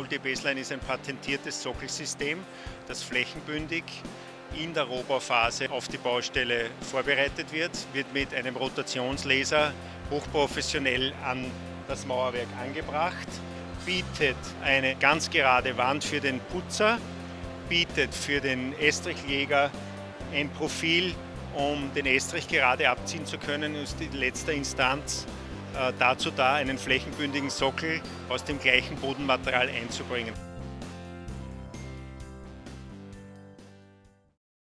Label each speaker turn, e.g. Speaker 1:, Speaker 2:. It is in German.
Speaker 1: Multi-Baseline ist ein patentiertes Sockelsystem, das flächenbündig in der Rohbauphase auf die Baustelle vorbereitet wird, wird mit einem Rotationslaser hochprofessionell an das Mauerwerk angebracht, bietet eine ganz gerade Wand für den Putzer, bietet für den Estrichjäger ein Profil, um den Estrich gerade abziehen zu können, ist in letzter Instanz dazu da, einen flächenbündigen Sockel aus dem gleichen Bodenmaterial einzubringen.